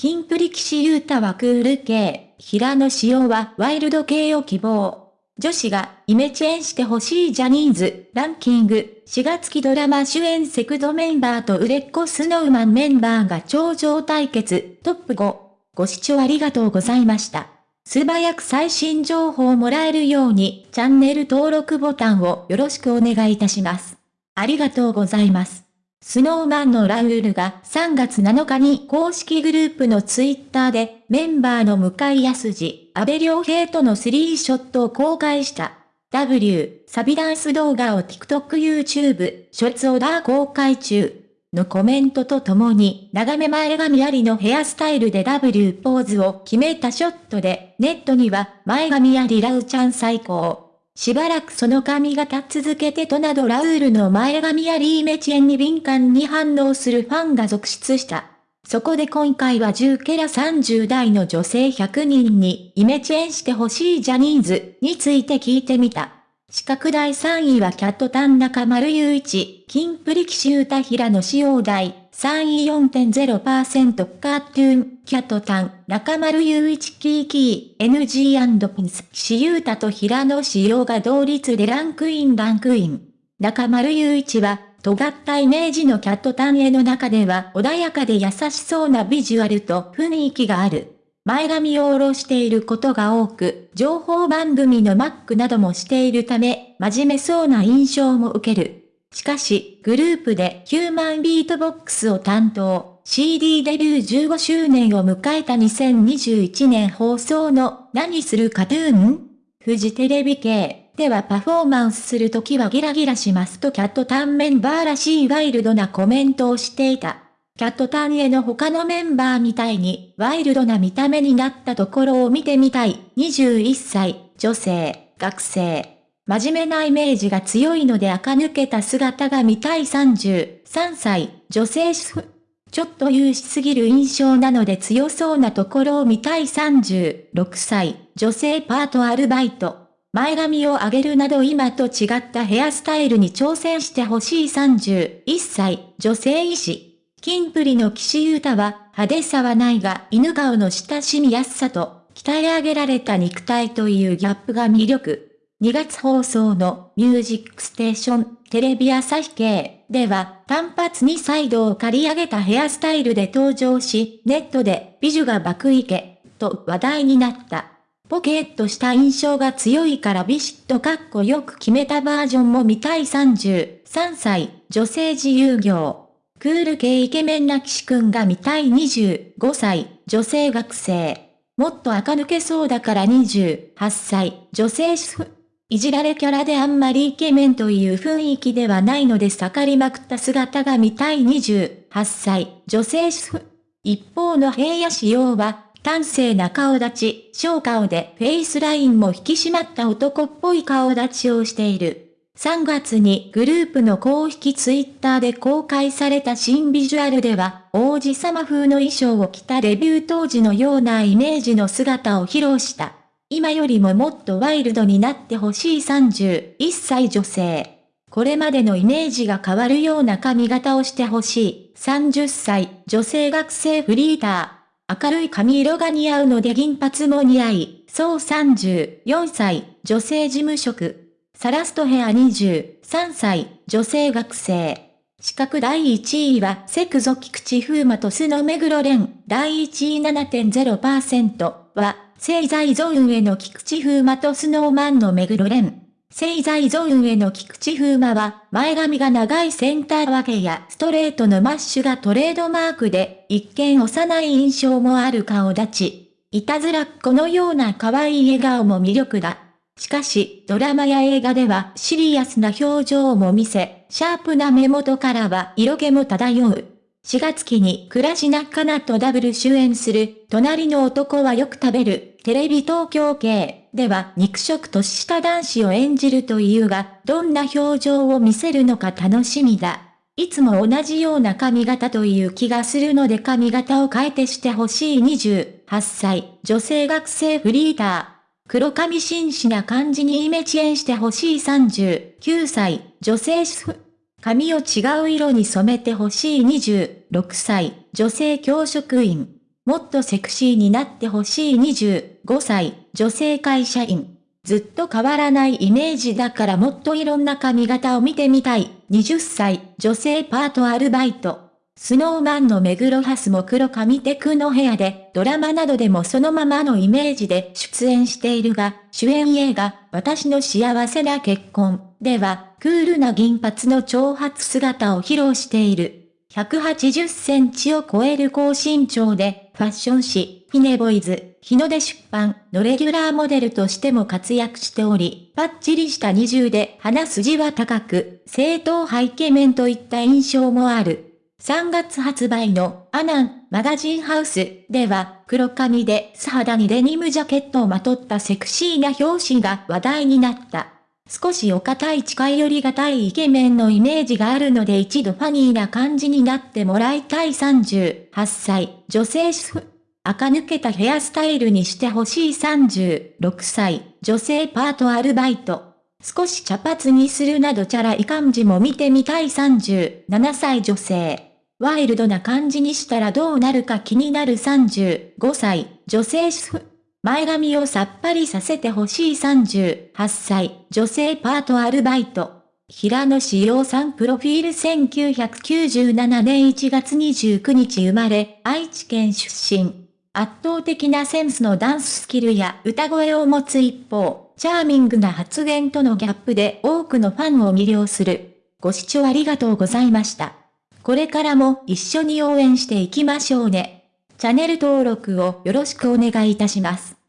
キンプリ騎士ユータはクール系、平野紫耀はワイルド系を希望。女子がイメチェンしてほしいジャニーズランキング4月期ドラマ主演セクドメンバーと売れっ子スノーマンメンバーが頂上対決トップ5。ご視聴ありがとうございました。素早く最新情報をもらえるようにチャンネル登録ボタンをよろしくお願いいたします。ありがとうございます。スノーマンのラウールが3月7日に公式グループのツイッターでメンバーの向井康二、安倍良平とのスリーショットを公開した。W、サビダンス動画を TikTok、YouTube、ショツオーダー公開中。のコメントとともに、長め前髪ありのヘアスタイルで W ポーズを決めたショットで、ネットには、前髪ありラウちゃん最高。しばらくその髪型続けてとなどラウールの前髪やリーメチェンに敏感に反応するファンが続出した。そこで今回は10ケラ30代の女性100人にイメチェンしてほしいジャニーズについて聞いてみた。四角第3位はキャットタン中丸雄一、金プリキシュータ平野志陽大、3位4.0%カートゥーン、キャットタン、中丸雄一キーキー、NG& ピンス、岸優太と平野志陽が同率でランクインランクイン。中丸雄一は、尖ったイメージのキャットタンへの中では穏やかで優しそうなビジュアルと雰囲気がある。前髪を下ろしていることが多く、情報番組のマックなどもしているため、真面目そうな印象も受ける。しかし、グループでヒューマンビートボックスを担当、CD デビュー15周年を迎えた2021年放送の何するカトゥーン？フジテレビ系ではパフォーマンスするときはギラギラしますとキャットタンメンバーらしいワイルドなコメントをしていた。キャットタンへの他のメンバーみたいにワイルドな見た目になったところを見てみたい。21歳、女性、学生。真面目なイメージが強いので垢抜けた姿が見たい33歳、女性主婦。ちょっと優しすぎる印象なので強そうなところを見たい36歳、女性パートアルバイト。前髪を上げるなど今と違ったヘアスタイルに挑戦してほしい31歳、女性医師。キンプリの岸優太は派手さはないが犬顔の親しみやすさと鍛え上げられた肉体というギャップが魅力。2月放送のミュージックステーションテレビ朝日系では単発にサイドを刈り上げたヘアスタイルで登場し、ネットで美女が爆イケと話題になった。ポケットした印象が強いからビシッとカッコよく決めたバージョンも見たい33歳女性自由業。クール系イケメンな騎士くんが見たい25歳女性学生。もっと垢抜けそうだから28歳女性主婦。いじられキャラであんまりイケメンという雰囲気ではないので盛りまくった姿が見たい28歳、女性主婦。一方の平野仕様は、端正な顔立ち、小顔でフェイスラインも引き締まった男っぽい顔立ちをしている。3月にグループの公式ツイッターで公開された新ビジュアルでは、王子様風の衣装を着たデビュー当時のようなイメージの姿を披露した。今よりももっとワイルドになってほしい31歳女性。これまでのイメージが変わるような髪型をしてほしい30歳女性学生フリーター。明るい髪色が似合うので銀髪も似合い、そう34歳女性事務職。サラストヘア23歳女性学生。資格第1位はセクゾ菊池風磨とスノ目黒蓮。第1位7.0%は聖財ゾーンへの菊池風磨とスノーマンの目黒蓮。聖財ゾーンへの菊池風磨は、前髪が長いセンター分けやストレートのマッシュがトレードマークで、一見幼い印象もある顔立ち。いたずらっ子のような可愛い笑顔も魅力だ。しかし、ドラマや映画ではシリアスな表情も見せ、シャープな目元からは色気も漂う。4月期に倉科かなとダブル主演する、隣の男はよく食べる、テレビ東京系では肉食年下男子を演じるというが、どんな表情を見せるのか楽しみだ。いつも同じような髪型という気がするので髪型を変えてしてほしい28歳、女性学生フリーター。黒髪紳士な感じにイメチェンしてほしい39歳、女性主婦。髪を違う色に染めてほしい26歳、女性教職員。もっとセクシーになってほしい25歳、女性会社員。ずっと変わらないイメージだからもっといろんな髪型を見てみたい。20歳、女性パートアルバイト。スノーマンの目黒ハスも黒髪テクの部屋で、ドラマなどでもそのままのイメージで出演しているが、主演映画、私の幸せな結婚では、クールな銀髪の長髪姿を披露している。180センチを超える高身長で、ファッション誌、ヒネボイズ、日の出出版のレギュラーモデルとしても活躍しており、パッチリした二重で鼻筋は高く、正統派イケメンといった印象もある。3月発売のアナンマガジンハウスでは黒髪で素肌にデニムジャケットをまとったセクシーな表紙が話題になった。少しお堅い近寄りがたいイケメンのイメージがあるので一度ファニーな感じになってもらいたい38歳、女性主婦。垢抜けたヘアスタイルにしてほしい36歳、女性パートアルバイト。少し茶髪にするなどチャラい感じも見てみたい37歳女性。ワイルドな感じにしたらどうなるか気になる35歳、女性主婦。前髪をさっぱりさせてほしい38歳、女性パートアルバイト。平野志陽さんプロフィール1997年1月29日生まれ、愛知県出身。圧倒的なセンスのダンススキルや歌声を持つ一方、チャーミングな発言とのギャップで多くのファンを魅了する。ご視聴ありがとうございました。これからも一緒に応援していきましょうね。チャンネル登録をよろしくお願いいたします。